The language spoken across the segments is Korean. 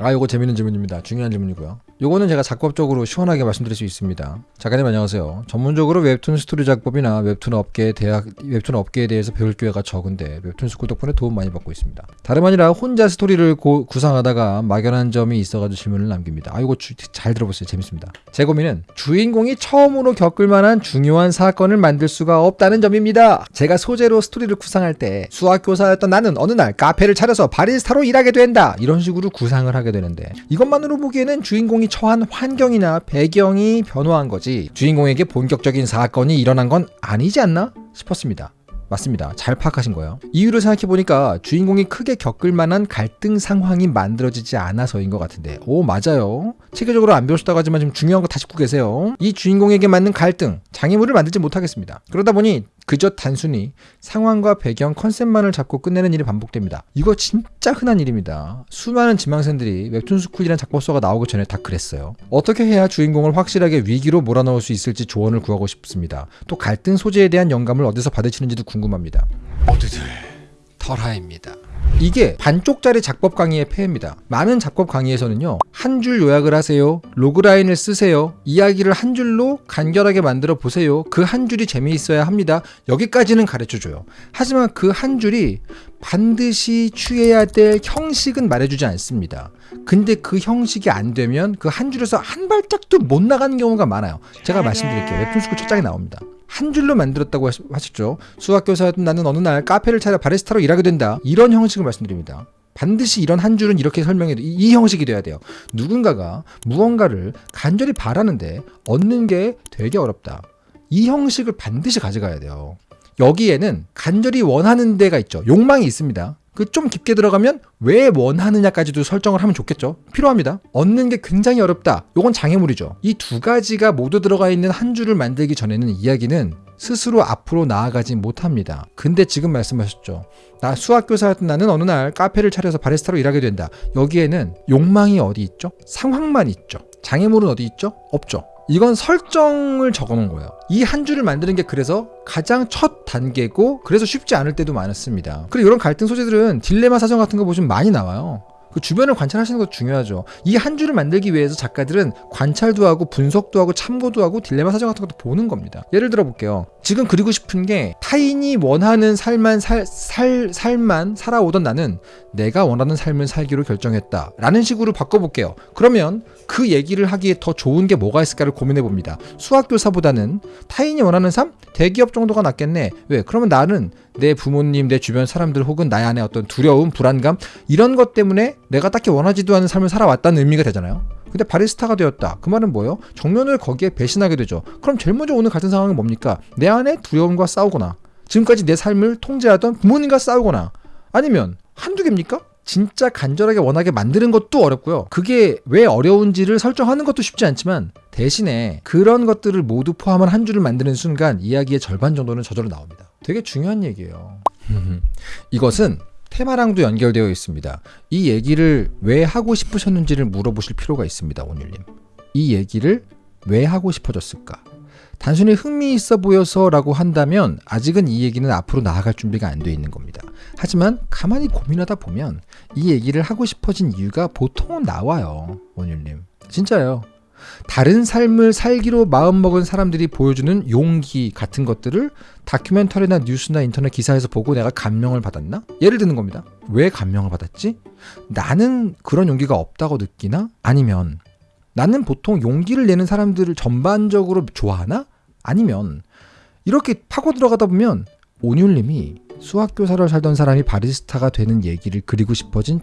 아 요거 재밌는 질문입니다. 중요한 질문이고요. 요거는 제가 작법적으로 시원하게 말씀드릴 수 있습니다. 작가님 안녕하세요. 전문적으로 웹툰 스토리 작법이나 웹툰 업계 대학 웹툰 업계에 대해서 배울 기회가 적은데 웹툰 스쿨 덕분에 도움 많이 받고 있습니다. 다름 아니라 혼자 스토리를 고, 구상하다가 막연한 점이 있어가지고 질문을 남깁니다. 아 이거 주, 잘 들어보세요. 재밌습니다. 제 고민은 주인공이 처음으로 겪을 만한 중요한 사건을 만들 수가 없다는 점입니다. 제가 소재로 스토리를 구상할 때 수학교사였던 나는 어느 날 카페를 차려서 바리스타로 일하게 된다 이런 식으로 구상을 하게 되는데 이것만으로 보기에는 주인공이 처한 환경이나 배경이 변화한 거지 주인공에게 본격적인 사건이 일어난 건 아니지 않나 싶었습니다. 맞습니다. 잘 파악하신 거예요. 이유를 생각해보니까 주인공이 크게 겪을 만한 갈등 상황이 만들어지지 않아서인 것 같은데 오 맞아요. 체계적으로 안 배우셨다고 하지만 지금 중요한 거 다 짚고 계세요. 이 주인공에게 맞는 갈등, 장애물을 만들지 못하겠습니다. 그러다 보니 그저 단순히 상황과 배경, 컨셉만을 잡고 끝내는 일이 반복됩니다. 이거 진짜 흔한 일입니다. 수많은 지망생들이 웹툰스쿨이라는 작법서가 나오기 전에 다 그랬어요. 어떻게 해야 주인공을 확실하게 위기로 몰아넣을 수 있을지 조언을 구하고 싶습니다. 또 갈등 소재에 대한 영감을 어디서 받으시는지도 궁금합니다. 모두들 털하입니다. 이게 반쪽짜리 작법 강의의 폐해입니다. 많은 작법 강의에서는요, 한 줄 요약을 하세요. logline을 쓰세요. 이야기를 한 줄로 간결하게 만들어 보세요. 그 한 줄이 재미있어야 합니다. 여기까지는 가르쳐 줘요. 하지만 그 한 줄이 반드시 취해야 될 형식은 말해주지 않습니다. 근데 그 형식이 안 되면 그 한 줄에서 한 발짝도 못 나가는 경우가 많아요. 제가 말씀드릴게요. 웹툰스쿨 첫 장에 나옵니다. 한 줄로 만들었다고 하셨죠. 수학교사였던 나는 어느 날 카페를 차려 바리스타로 일하게 된다. 이런 형식을 말씀드립니다. 반드시 이런 한 줄은 이렇게 설명해도 이, 이 형식이 돼야 돼요. 누군가가 무언가를 간절히 바라는데 얻는 게 되게 어렵다. 이 형식을 반드시 가져가야 돼요. 여기에는 간절히 원하는 데가 있죠. 욕망이 있습니다. 그 좀 깊게 들어가면 왜 원하느냐까지도 설정을 하면 좋겠죠. 필요합니다. 얻는 게 굉장히 어렵다. 요건 장애물이죠. 이 두 가지가 모두 들어가 있는 한 줄을 만들기 전에는 이야기는 스스로 앞으로 나아가지 못합니다. 근데 지금 말씀하셨죠. 나 수학교사였던 나는 어느 날 카페를 차려서 바리스타로 일하게 된다. 여기에는 욕망이 어디 있죠? 상황만 있죠. 장애물은 어디 있죠? 없죠. 이건 설정을 적어 놓은 거예요. 이 한 줄을 만드는 게 그래서 가장 첫 단계고 그래서 쉽지 않을 때도 많았습니다. 그리고 이런 갈등 소재들은 딜레마 사전 같은 거 보시면 많이 나와요. 그 주변을 관찰하시는 것도 중요하죠. 이 한 줄을 만들기 위해서 작가들은 관찰도 하고 분석도 하고 참고도 하고 딜레마 사전 같은 것도 보는 겁니다. 예를 들어 볼게요. 지금 그리고 싶은 게 타인이 원하는 삶만 살, 살 삶만 살아오던 나는 내가 원하는 삶을 살기로 결정했다. 라는 식으로 바꿔볼게요. 그러면 그 얘기를 하기에 더 좋은 게 뭐가 있을까를 고민해 봅니다. 수학교사보다는 타인이 원하는 삶? 대기업 정도가 낫겠네. 왜? 그러면 나는 내 부모님, 내 주변 사람들 혹은 나의 안에 어떤 두려움, 불안감 이런 것 때문에 내가 딱히 원하지도 않은 삶을 살아왔다는 의미가 되잖아요. 근데 바리스타가 되었다. 그 말은 뭐예요? 정면을 거기에 배신하게 되죠. 그럼 제일 먼저 오는 같은 상황은 뭡니까? 내 안에 두려움과 싸우거나 지금까지 내 삶을 통제하던 부모님과 싸우거나 아니면 한두 개입니까? 진짜 간절하게 원하게 만드는 것도 어렵고요. 그게 왜 어려운지를 설정하는 것도 쉽지 않지만 대신에 그런 것들을 모두 포함한 한 줄을 만드는 순간 이야기의 절반 정도는 저절로 나옵니다. 되게 중요한 얘기예요. 이것은 테마랑도 연결되어 있습니다. 이 얘기를 왜 하고 싶으셨는지를 물어보실 필요가 있습니다, 온율님. 이 얘기를 왜 하고 싶어졌을까? 단순히 흥미 있어 보여서 라고 한다면 아직은 이 얘기는 앞으로 나아갈 준비가 안 돼 있는 겁니다. 하지만 가만히 고민하다 보면 이 얘기를 하고 싶어진 이유가 보통은 나와요, 원율님. 진짜요. 다른 삶을 살기로 마음먹은 사람들이 보여주는 용기 같은 것들을 다큐멘터리나 뉴스나 인터넷 기사에서 보고 내가 감명을 받았나? 예를 드는 겁니다. 왜 감명을 받았지? 나는 그런 용기가 없다고 느끼나? 아니면 나는 보통 용기를 내는 사람들을 전반적으로 좋아하나? 아니면 이렇게 파고 들어가다 보면 온율님이 수학교사로 살던 사람이 바리스타가 되는 얘기를 그리고 싶어진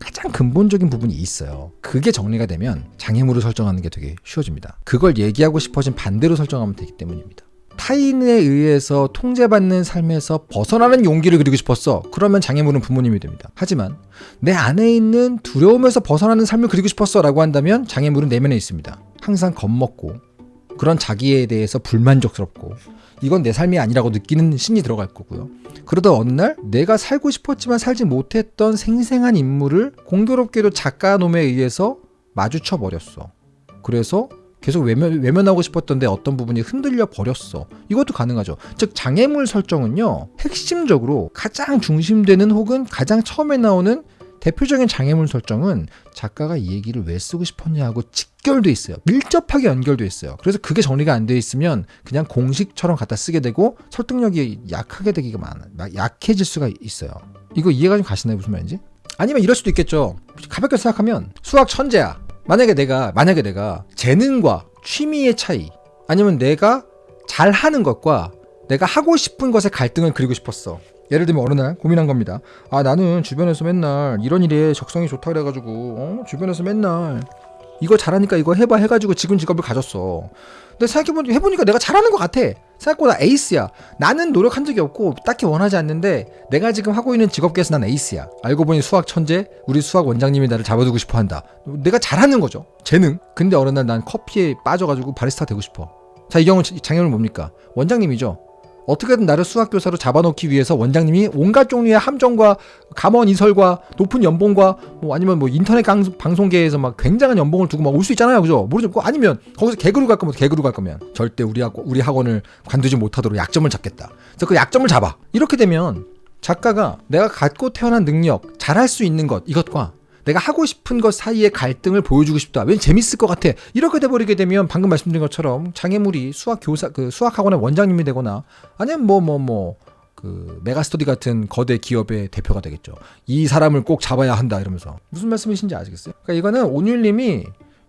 가장 근본적인 부분이 있어요. 그게 정리가 되면 장애물을 설정하는 게 되게 쉬워집니다. 그걸 얘기하고 싶어진 반대로 설정하면 되기 때문입니다. 타인에 의해서 통제받는 삶에서 벗어나는 용기를 그리고 싶었어. 그러면 장애물은 부모님이 됩니다. 하지만 내 안에 있는 두려움에서 벗어나는 삶을 그리고 싶었어 라고 한다면 장애물은 내면에 있습니다. 항상 겁먹고 그런 자기에 대해서 불만족스럽고 이건 내 삶이 아니라고 느끼는 신이 들어갈 거고요. 그러다 어느 날 내가 살고 싶었지만 살지 못했던 생생한 인물을 공교롭게도 작가놈에 의해서 마주쳐 버렸어. 그래서 계속 외면, 외면하고 싶었던데 어떤 부분이 흔들려 버렸어. 이것도 가능하죠. 즉 장애물 설정은요. 핵심적으로 가장 중심되는 혹은 가장 처음에 나오는 대표적인 장애물 설정은 작가가 이 얘기를 왜 쓰고 싶었냐하고 직결돼 있어요. 밀접하게 연결돼 있어요. 그래서 그게 정리가 안 돼 있으면 그냥 공식처럼 갖다 쓰게 되고 설득력이 약하게 되기가 많아, 약해질 수가 있어요. 이거 이해가 좀 가시나요? 무슨 말인지? 아니면 이럴 수도 있겠죠. 가볍게 생각하면 수학 천재야. 만약에 내가 만약에 내가 재능과 취미의 차이 아니면 내가 잘하는 것과 내가 하고 싶은 것의 갈등을 그리고 싶었어. 예를 들면 어느 날 고민한 겁니다. 아 나는 주변에서 맨날 이런 일에 적성이 좋다 그래가지고 어? 주변에서 맨날 이거 잘하니까 이거 해봐 해가지고 지금 직업을 가졌어. 근데 생각해보니 해보니까 내가 잘하는 것 같아. 생각보다 에이스야. 나는 노력한 적이 없고 딱히 원하지 않는데 내가 지금 하고 있는 직업계에서 난 에이스야. 알고 보니 수학 천재, 우리 수학 원장님이 나를 잡아두고 싶어 한다. 내가 잘하는 거죠. 재능. 근데 어느 날 난 커피에 빠져가지고 바리스타 되고 싶어. 자, 이 경우 장애물 뭡니까? 원장님이죠. 어떻게든 나를 수학교사로 잡아놓기 위해서 원장님이 온갖 종류의 함정과 감원 이설과 높은 연봉과 뭐 아니면 뭐 인터넷 강, 방송계에서 막 굉장한 연봉을 두고 막 올 수 있잖아요, 그죠? 모르죠. 아니면 거기서 개그로 갈 거면 개그로 갈 거면 절대 우리 학 우리 학원을 관두지 못하도록 약점을 잡겠다. 그래서 그 약점을 잡아. 이렇게 되면 작가가 내가 갖고 태어난 능력, 잘할 수 있는 것 이것과 내가 하고 싶은 것 사이의 갈등을 보여주고 싶다. 왠 재밌을 것 같아. 이렇게 돼버리게 되면 방금 말씀드린 것처럼 장애물이 수학 교사 그 수학 학원의 원장님이 되거나 아니면 뭐 뭐 뭐 그 메가스터디 같은 거대 기업의 대표가 되겠죠. 이 사람을 꼭 잡아야 한다 이러면서 무슨 말씀이신지 아시겠어요? 그러니까 이거는 온율님이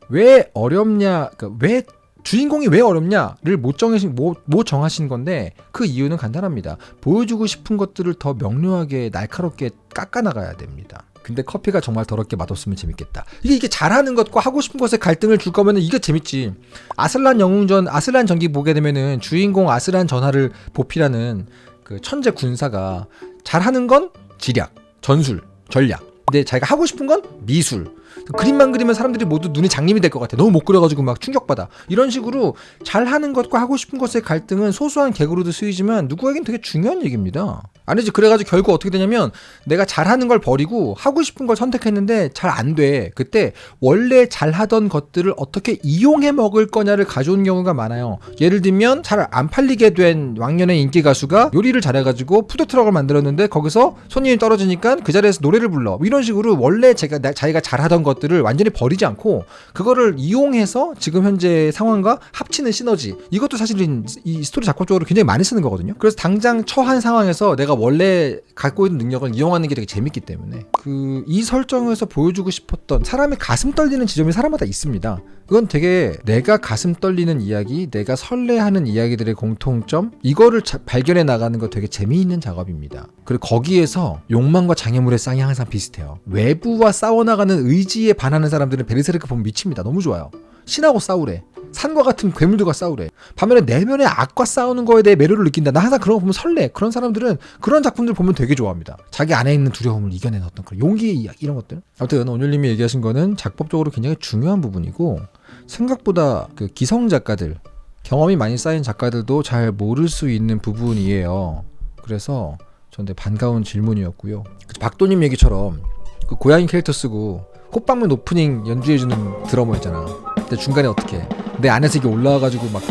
왜 어렵냐, 그러니까 왜 주인공이 왜 어렵냐를 못 정하신 못, 못 정하신 건데 그 이유는 간단합니다. 보여주고 싶은 것들을 더 명료하게 날카롭게 깎아 나가야 됩니다. 근데 커피가 정말 더럽게 맛없으면 재밌겠다. 이게 이게 잘하는 것과 하고 싶은 것에 갈등을 줄 거면은 이게 재밌지. 아슬란 영웅전 아슬란 전기 보게 되면은 주인공 아슬란 전하를 보필하는 그 천재 군사가 잘하는 건 지략, 전술, 전략. 근데 자기가 하고 싶은 건 미술. 그림만 그리면 사람들이 모두 눈이 장님이 될 것 같아. 너무 못 그려가지고 막 충격받아. 이런 식으로 잘하는 것과 하고 싶은 것의 갈등은 소소한 개그로도 쓰이지만 누구에겐 되게 중요한 얘기입니다. 아니지 그래가지고 결국 어떻게 되냐면 내가 잘하는 걸 버리고 하고 싶은 걸 선택했는데 잘 안 돼. 그때 원래 잘하던 것들을 어떻게 이용해 먹을 거냐를 가져온 경우가 많아요. 예를 들면 잘 안 팔리게 된 왕년의 인기 가수가 요리를 잘해가지고 푸드트럭을 만들었는데 거기서 손님이 떨어지니까 그 자리에서 노래를 불러. 뭐 이런 식으로 원래 제가 자기가 잘하던 것들을 완전히 버리지 않고 그거를 이용해서 지금 현재 상황과 합치는 시너지. 이것도 사실은 이 스토리 작곡적으로 굉장히 많이 쓰는 거거든요. 그래서 당장 처한 상황에서 내가 원래 갖고 있는 능력을 이용하는 게 되게 재밌기 때문에 그 이 설정에서 보여주고 싶었던 사람의 가슴 떨리는 지점이 사람마다 있습니다. 그건 되게 내가 가슴 떨리는 이야기, 내가 설레하는 이야기들의 공통점 이거를 자, 발견해 나가는 거 되게 재미있는 작업입니다. 그리고 거기에서 욕망과 장애물의 쌍이 항상 비슷해요. 외부와 싸워나가는 의지 에 반하는 사람들은 베르세르크 보면 미칩니다. 너무 좋아요. 신하고 싸우래. 산과 같은 괴물들과 싸우래. 반면에 내면의 악과 싸우는 거에 대해 매료를 느낀다. 나 항상 그런 거 보면 설레. 그런 사람들은 그런 작품들 보면 되게 좋아합니다. 자기 안에 있는 두려움을 이겨내는 어떤 그런 용기의 이야기 이런 것들. 아무튼 온율님이 얘기하신 거는 작법적으로 굉장히 중요한 부분이고 생각보다 그 기성 작가들 경험이 많이 쌓인 작가들도 잘 모를 수 있는 부분이에요. 그래서 저한테 반가운 질문이었고요. 박도님 얘기처럼 그 고양이 캐릭터 쓰고 꽃방문 오프닝 연주해주는 드러머 있잖아. 근데 중간에 어떻게 내 안에서 이게 올라와가지고 막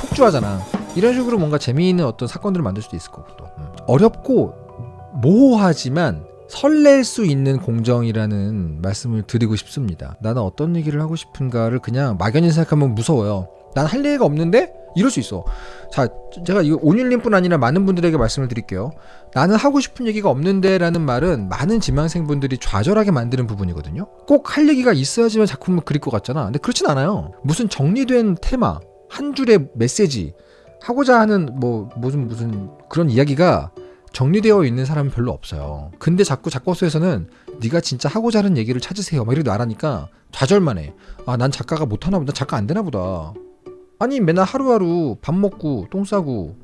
폭주하잖아. 이런 식으로 뭔가 재미있는 어떤 사건들을 만들 수도 있을 거고 또 음. 어렵고 모호하지만 설렐 수 있는 공정이라는 말씀을 드리고 싶습니다. 나는 어떤 얘기를 하고 싶은가를 그냥 막연히 생각하면 무서워요. 난 할 얘기가 없는데 이럴 수 있어. 자, 제가 이 온율님뿐 아니라 많은 분들에게 말씀을 드릴게요. 나는 하고 싶은 얘기가 없는데라는 말은 많은 지망생분들이 좌절하게 만드는 부분이거든요. 꼭 할 얘기가 있어야지만 작품을 그릴 것 같잖아. 근데 그렇진 않아요. 무슨 정리된 테마, 한 줄의 메시지, 하고자 하는 뭐 무슨 무슨 그런 이야기가 정리되어 있는 사람은 별로 없어요. 근데 자꾸 작곡소에서는 네가 진짜 하고자 하는 얘기를 찾으세요. 막 이렇게 말하니까 좌절만 해. 아, 난 작가가 못하나 보다. 작가 안 되나 보다. 아니 맨날 하루하루 밥 먹고 똥 싸고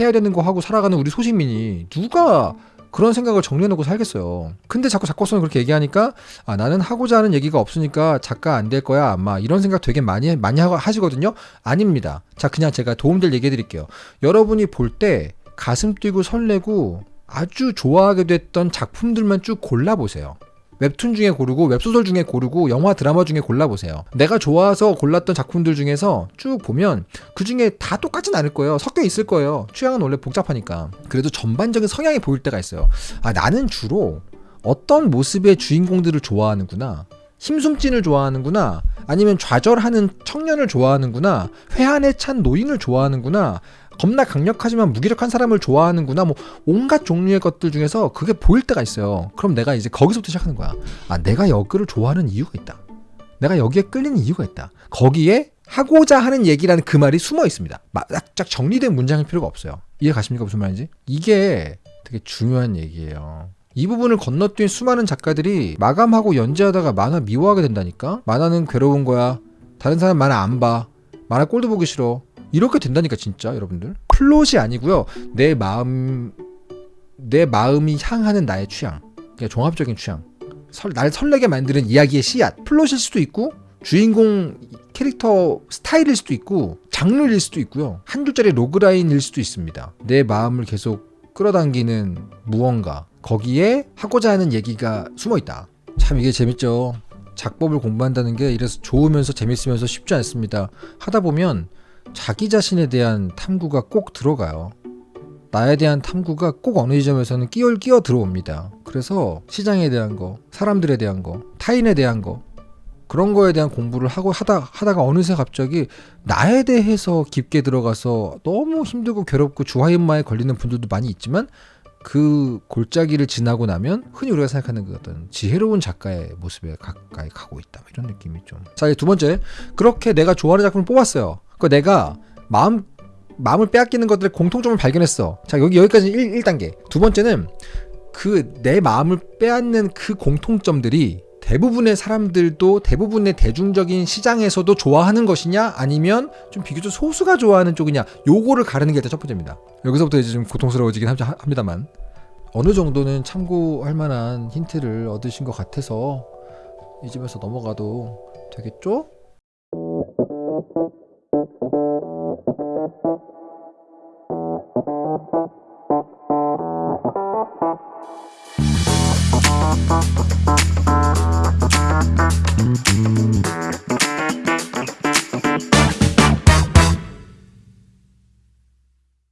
해야 되는 거 하고 살아가는 우리 소시민이 누가 그런 생각을 정리해놓고 살겠어요. 근데 자꾸 작곡서는 그렇게 얘기하니까 아 나는 하고자 하는 얘기가 없으니까 작가 안 될 거야 아마 이런 생각 되게 많이 많이 하시거든요. 아닙니다. 자 그냥 제가 도움될 얘기해 드릴게요. 여러분이 볼 때 가슴 뛰고 설레고 아주 좋아하게 됐던 작품들만 쭉 골라보세요. 웹툰 중에 고르고 웹소설 중에 고르고 영화 드라마 중에 골라보세요. 내가 좋아서 골랐던 작품들 중에서 쭉 보면 그 중에 다 똑같진 않을 거예요. 섞여 있을 거예요. 취향은 원래 복잡하니까. 그래도 전반적인 성향이 보일 때가 있어요. 아 나는 주로 어떤 모습의 주인공들을 좋아하는구나. 힘숨찐을 좋아하는구나. 아니면 좌절하는 청년을 좋아하는구나. 회한에 찬 노인을 좋아하는구나. 겁나 강력하지만 무기력한 사람을 좋아하는구나. 뭐 온갖 종류의 것들 중에서 그게 보일 때가 있어요. 그럼 내가 이제 거기서부터 시작하는 거야. 아, 내가 여기를 좋아하는 이유가 있다. 내가 여기에 끌리는 이유가 있다. 거기에 하고자 하는 얘기라는 그 말이 숨어 있습니다. 딱 정리된 문장일 필요가 없어요. 이해 가십니까? 무슨 말인지? 이게 되게 중요한 얘기예요. 이 부분을 건너뛴 수많은 작가들이 마감하고 연재하다가 만화 미워하게 된다니까? 만화는 괴로운 거야. 다른 사람 만화 안 봐. 만화 꼴도 보기 싫어. 이렇게 된다니까 진짜 여러분들. 플롯이 아니고요. 내 마음 내 마음이 향하는 나의 취향. 그냥 종합적인 취향. 설, 날 설레게 만드는 이야기의 씨앗. 플롯일 수도 있고 주인공 캐릭터 스타일일 수도 있고 장르일 수도 있고요. 한 줄짜리 logline일 수도 있습니다. 내 마음을 계속 끌어당기는 무언가 거기에 하고자 하는 얘기가 숨어 있다. 참 이게 재밌죠. 작법을 공부한다는 게 이래서 좋으면서 재밌으면서 쉽지 않습니다. 하다 보면 자기 자신에 대한 탐구가 꼭 들어가요. 나에 대한 탐구가 꼭 어느 지점에서는 끼어 끼어 들어옵니다. 그래서 시장에 대한 거, 사람들에 대한 거, 타인에 대한 거, 그런 거에 대한 공부를 하고 하다 하다가 어느새 갑자기 나에 대해서 깊게 들어가서 너무 힘들고 괴롭고 주화인마에 걸리는 분들도 많이 있지만 그 골짜기를 지나고 나면 흔히 우리가 생각하는 그 어떤 지혜로운 작가의 모습에 가까이 가고 있다 이런 느낌이 좀. 자, 두 번째 그렇게 내가 좋아하는 작품을 뽑았어요. 그 내가 마음 마음을 빼앗기는 것들의 공통점을 발견했어. 자, 여기 여기까지 1, 1단계. 두 번째는 그 내 마음을 빼앗는 그 공통점들이 대부분의 사람들도 대부분의 대중적인 시장에서도 좋아하는 것이냐 아니면 좀 비교적 소수가 좋아하는 쪽이냐 요거를 가르는 게 일단 첫 번째입니다. 여기서부터 이제 좀 고통스러워지긴 합니다만 어느 정도는 참고할 만한 힌트를 얻으신 것 같아서 이 집에서 넘어가도 되겠죠?